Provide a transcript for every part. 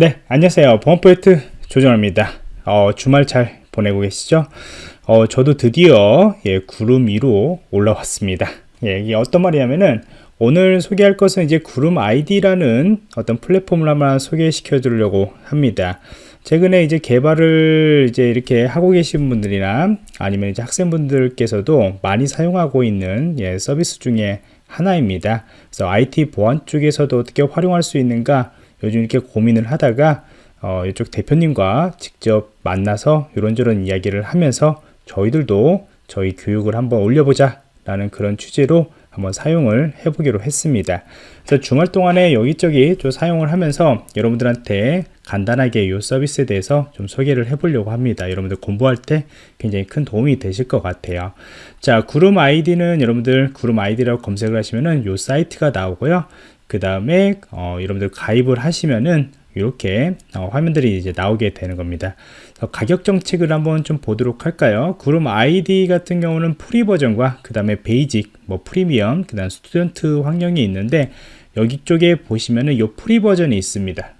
네, 안녕하세요. 보안포인트 조정입니다. 어, 주말 잘 보내고 계시죠? 어, 저도 드디어 예, 구름 위로 올라왔습니다. 예, 이게 어떤 말이냐면은 오늘 소개할 것은 이제 구름 아이디라는 어떤 플랫폼을 한번 소개시켜 드리려고 합니다. 최근에 이제 개발을 이제 이렇게 하고 계신 분들이나 아니면 이제 학생분들께서도 많이 사용하고 있는 예, 서비스 중에 하나입니다. 그래서 IT 보안 쪽에서도 어떻게 활용할 수 있는가 요즘 이렇게 고민을 하다가 어, 이쪽 대표님과 직접 만나서 이런저런 이야기를 하면서 저희들도 저희 교육을 한번 올려보자 라는 그런 취지로 한번 사용을 해보기로 했습니다. 그래서 주말 동안에 여기저기 좀 사용을 하면서 여러분들한테 간단하게 이 서비스에 대해서 좀 소개를 해보려고 합니다. 여러분들 공부할 때 굉장히 큰 도움이 되실 것 같아요. 자, 구름 IDE는 여러분들 구름 IDE라고 검색을 하시면은 이 사이트가 나오고요. 그 다음에 어, 여러분들 가입을 하시면은 이렇게 어, 화면들이 이제 나오게 되는 겁니다. 가격 정책을 한번 좀 보도록 할까요? 구름 IDE 같은 경우는 free 버전과 그 다음에 basic, 뭐 프리미엄, 그 다음 student 환경이 있는데 여기 쪽에 보시면은 이 free 버전이 있습니다.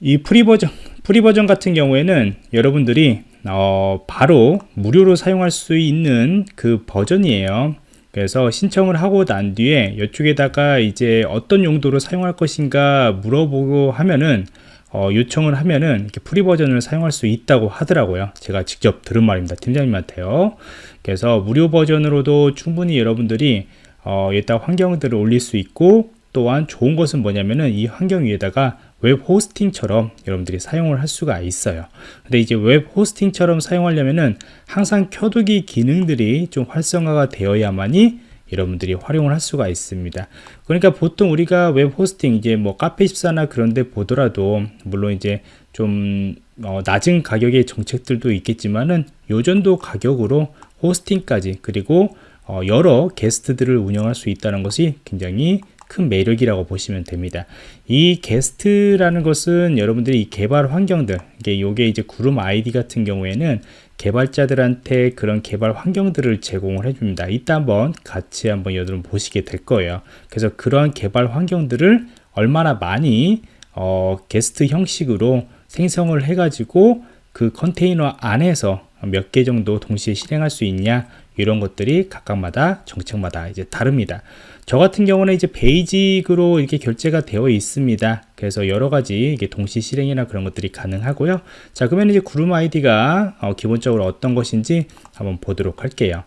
이 free 버전, free 버전 같은 경우에는 여러분들이 어, 바로 무료로 사용할 수 있는 그 버전이에요. 그래서 신청을 하고 난 뒤에 이쪽에다가 이제 어떤 용도로 사용할 것인가 물어보고 하면은 어, 요청을 하면은 이렇게 free 버전을 사용할 수 있다고 하더라고요. 제가 직접 들은 말입니다. 팀장님한테요. 그래서 무료 버전으로도 충분히 여러분들이 어, 여기다 환경들을 올릴 수 있고 또한 좋은 것은 뭐냐면은 이 환경 위에다가 web hosting처럼 여러분들이 사용을 할 수가 있어요. 근데 이제 web hosting처럼 사용하려면은 항상 켜두기 기능들이 좀 활성화가 되어야만이 여러분들이 활용을 할 수가 있습니다. 그러니까 보통 우리가 web hosting 이제 뭐 카페24나 그런 데 보더라도 물론 이제 좀 어, 낮은 가격의 정책들도 있겠지만은 요 정도 가격으로 hosting까지 그리고 어, 여러 게스트들을 운영할 수 있다는 것이 굉장히 큰 매력이라고 보시면 됩니다. 이 게스트라는 것은 여러분들이 이 개발 환경들, 이게 요게 이제 구름 아이디 같은 경우에는 개발자들한테 그런 개발 환경들을 제공을 해줍니다. 이따 한번 같이 한번 여러분 보시게 될 거예요. 그래서 그러한 개발 환경들을 얼마나 많이 어, 게스트 형식으로 생성을 해가지고 그 컨테이너 안에서 몇 개 정도 동시에 실행할 수 있냐 이런 것들이 각각마다 정책마다 이제 다릅니다. 저 같은 경우는 이제 basic으로 이렇게 결제가 되어 있습니다. 그래서 여러 가지 이게 동시 실행이나 그런 것들이 가능하고요. 자, 그러면 이제 구름 IDE가 어, 기본적으로 어떤 것인지 한번 보도록 할게요.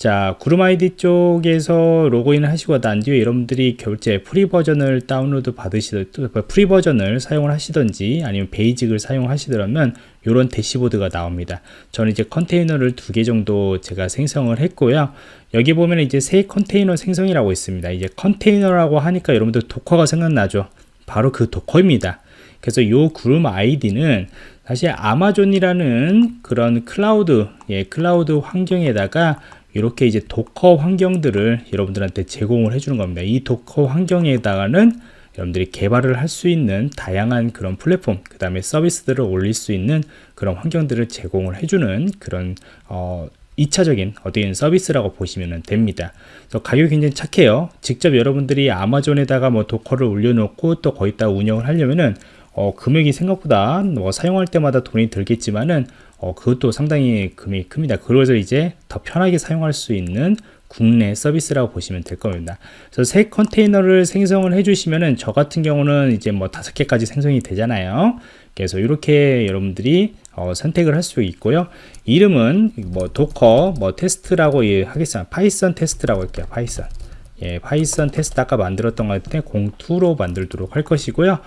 자, 구름 IDE 쪽에서 로그인을 하시고 난 뒤에 여러분들이 결제 free 버전을 다운로드 받으시던 free 버전을 사용을 하시던지 아니면 basic을 사용하시더라면 이런 대시보드가 나옵니다. 저는 이제 컨테이너를 두 개 정도 제가 생성을 했고요. 여기 보면 이제 새 컨테이너 생성이라고 있습니다. 이제 컨테이너라고 하니까 여러분들 도커가 생각나죠. 바로 그 Docker입니다. 그래서 이 구름 IDE는 사실 아마존이라는 그런 클라우드, 예, 클라우드 환경에다가 이렇게 이제 Docker 환경들을 여러분들한테 제공을 해주는 겁니다. 이 Docker 환경에다가는 여러분들이 개발을 할 수 있는 다양한 그런 플랫폼, 그 다음에 서비스들을 올릴 수 있는 그런 환경들을 제공을 해주는 그런 어, 2차적인 어디인 서비스라고 보시면 됩니다. 가격이 굉장히 착해요. 직접 여러분들이 아마존에다가 뭐 도커를 올려놓고 또 거기다 운영을 하려면은 어, 금액이 생각보다 뭐 사용할 때마다 돈이 들겠지만은 어, 그것도 상당히 금액이 큽니다. 그래서 이제 더 편하게 사용할 수 있는 국내 서비스라고 보시면 될 겁니다. 그래서 새 컨테이너를 생성을 해주시면은 저 같은 경우는 이제 뭐 다섯 개까지 생성이 되잖아요. 그래서 이렇게 여러분들이 어, 선택을 할 수 있고요. 이름은 뭐 Docker 뭐 테스트라고 예, 하겠습니다. Python 테스트라고 할게요. Python. 예, Python 테스트 아까 만들었던 것 같은데 공2로 만들도록 할 것이고요.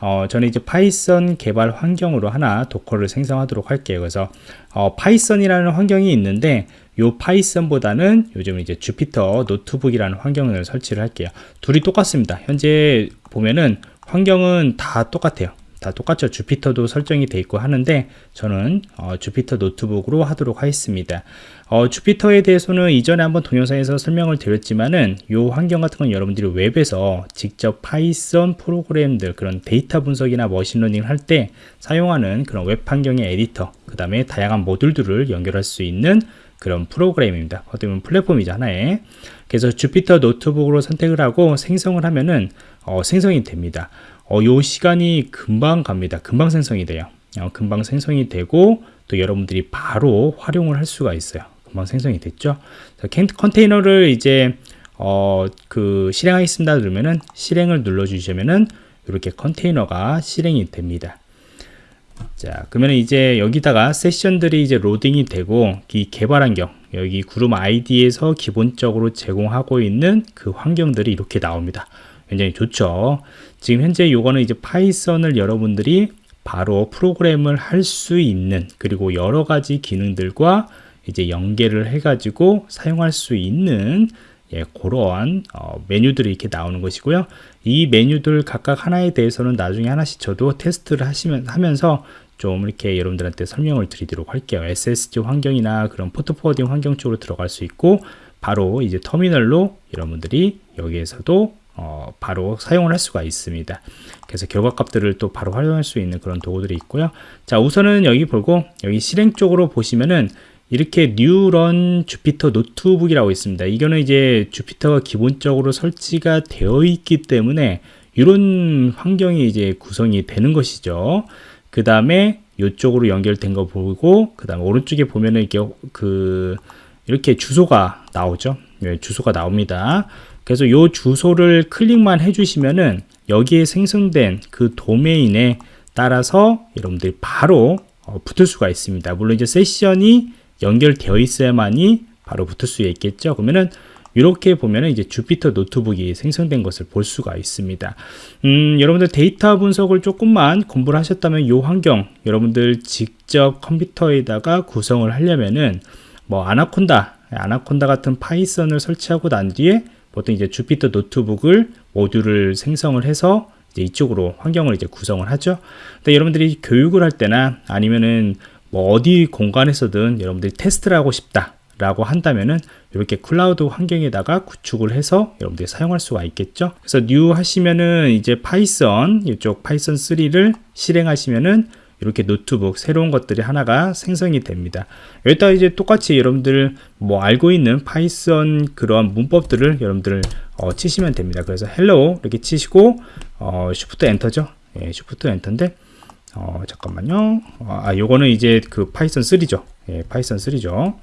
어, 저는 이제 Python 개발 환경으로 하나 Docker를 생성하도록 할게요. 그래서 어, Python이라는 환경이 있는데 요 Python보다는 요즘 이제 Jupyter Notebook이라는 환경을 설치를 할게요. 둘이 똑같습니다. 현재 보면은 환경은 다 똑같아요. 다 똑같죠. Jupyter도 설정이 되어 있고 하는데 저는 어, Jupyter Notebook으로 하도록 하겠습니다. 어, Jupyter에 대해서는 이전에 한번 동영상에서 설명을 드렸지만은 이 환경 같은 건 여러분들이 웹에서 직접 Python 프로그램들 그런 데이터 분석이나 machine learning 할 때 사용하는 그런 웹 환경의 에디터 그 다음에 다양한 모듈들을 연결할 수 있는 그런 프로그램입니다. 어떻게 보면 플랫폼이죠 하나의. 그래서 Jupyter Notebook으로 선택을 하고 생성을 하면은 어, 생성이 됩니다. 어, 요 시간이 금방 갑니다. 금방 생성이 돼요. 어, 금방 생성이 되고 또 여러분들이 바로 활용을 할 수가 있어요. 금방 생성이 됐죠. 컨테이너를 이제 어, 그 실행하겠습니다 누르면은 실행을 눌러 주시면은 이렇게 컨테이너가 실행이 됩니다. 자, 그러면 이제 여기다가 세션들이 이제 로딩이 되고 이 개발 환경 여기 그룹 아이디에서 기본적으로 제공하고 있는 그 환경들이 이렇게 나옵니다. 굉장히 좋죠. 지금 현재 요거는 이제 Python을 여러분들이 바로 프로그램을 할 수 있는 그리고 여러 가지 기능들과 이제 연계를 해가지고 사용할 수 있는 예, 그러한 어, 메뉴들이 이렇게 나오는 것이고요. 이 메뉴들 각각 하나에 대해서는 나중에 하나씩 저도 테스트를 하시면 하면서 좀 이렇게 여러분들한테 설명을 드리도록 할게요. SSD 환경이나 그런 port forwarding 환경 쪽으로 들어갈 수 있고 바로 이제 터미널로 여러분들이 여기에서도 어, 바로 사용을 할 수가 있습니다. 그래서 결과값들을 또 바로 활용할 수 있는 그런 도구들이 있고요. 자, 우선은 여기 보고 여기 실행 쪽으로 보시면은 이렇게 new run Jupyter Notebook이라고 있습니다. 이거는 이제 Jupyter가 기본적으로 설치가 되어 있기 때문에 이런 환경이 이제 구성이 되는 것이죠. 그 다음에 이쪽으로 연결된 거 보고 그 다음에 오른쪽에 보면은 이게 그 이렇게 주소가 나오죠. 네, 주소가 나옵니다. 그래서 이 주소를 클릭만 해주시면은 여기에 생성된 그 도메인에 따라서 여러분들이 바로 어, 붙을 수가 있습니다. 물론 이제 세션이 연결되어 있어야만이 바로 붙을 수 있겠죠. 그러면은 이렇게 보면은 이제 Jupyter Notebook이 생성된 것을 볼 수가 있습니다. 음, 여러분들 데이터 분석을 조금만 공부를 하셨다면 이 환경 여러분들 직접 컴퓨터에다가 구성을 하려면은 뭐 Anaconda, Anaconda 같은 Python을 설치하고 난 뒤에 보통 이제 Jupyter Notebook을 모듈을 생성을 해서 이제 이쪽으로 환경을 이제 구성을 하죠. 근데 여러분들이 교육을 할 때나 아니면은 뭐 어디 공간에서든 여러분들이 테스트를 하고 싶다 라고 한다면은 이렇게 클라우드 환경에다가 구축을 해서 여러분들이 사용할 수가 있겠죠? 그래서 new 하시면은 이제 Python 이쪽 Python 3를 실행하시면은 이렇게 노트북 새로운 것들이 하나가 생성이 됩니다. 여기다 이제 똑같이 여러분들 뭐 알고 있는 Python 그런 문법들을 여러분들 어, 치시면 됩니다. 그래서 hello 이렇게 치시고 어, shift enter죠? 예, shift enter인데 어, 잠깐만요. 아, 요거는 이제 그 Python 3죠. 예, Python 3죠.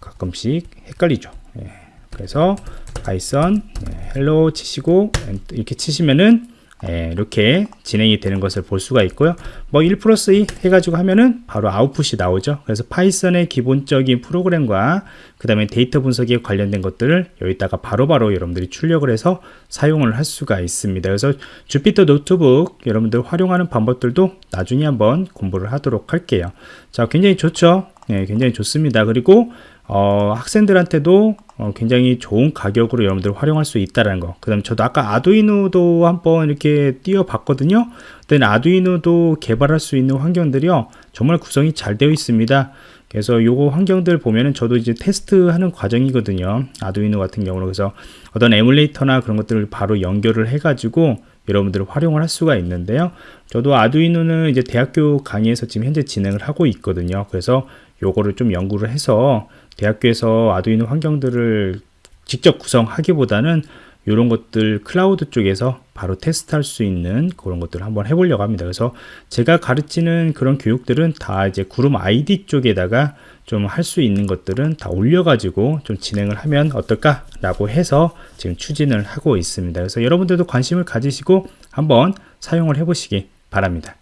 가끔씩 헷갈리죠. 예, 그래서 Python 예, hello 치시고 이렇게 치시면은 예, 이렇게 진행이 되는 것을 볼 수가 있고요. 뭐1 플러스 2 해가지고 하면은 바로 아웃풋이 나오죠. 그래서 Python의 기본적인 프로그램과 그 다음에 데이터 분석에 관련된 것들을 여기다가 바로바로 바로 여러분들이 출력을 해서 사용을 할 수가 있습니다. 그래서 Jupyter Notebook 여러분들 활용하는 방법들도 나중에 한번 공부를 하도록 할게요. 자, 굉장히 좋죠. 네, 굉장히 좋습니다. 그리고 어, 학생들한테도 어, 굉장히 좋은 가격으로 여러분들 활용할 수 있다는 거. 그 다음에 저도 아까 Arduino도 한번 이렇게 띄워 봤거든요. 근데 아두이노도 개발할 수 있는 환경들이요. 정말 구성이 잘 되어 있습니다. 그래서 요거 환경들 보면은 저도 이제 테스트하는 과정이거든요. 아두이노 같은 경우는 그래서 어떤 에뮬레이터나 그런 것들을 바로 연결을 해가지고 여러분들 활용을 할 수가 있는데요. 저도 아두이노는 이제 대학교 강의에서 지금 현재 진행을 하고 있거든요. 그래서 요거를 좀 연구를 해서 대학교에서 아두이노 환경들을 직접 구성하기보다는 이런 것들 클라우드 쪽에서 바로 테스트할 수 있는 그런 것들을 한번 해보려고 합니다. 그래서 제가 가르치는 그런 교육들은 다 이제 그룹 아이디 쪽에다가 좀 할 수 있는 것들은 다 올려가지고 좀 진행을 하면 어떨까라고 해서 지금 추진을 하고 있습니다. 그래서 여러분들도 관심을 가지시고 한번 사용을 해보시기 바랍니다.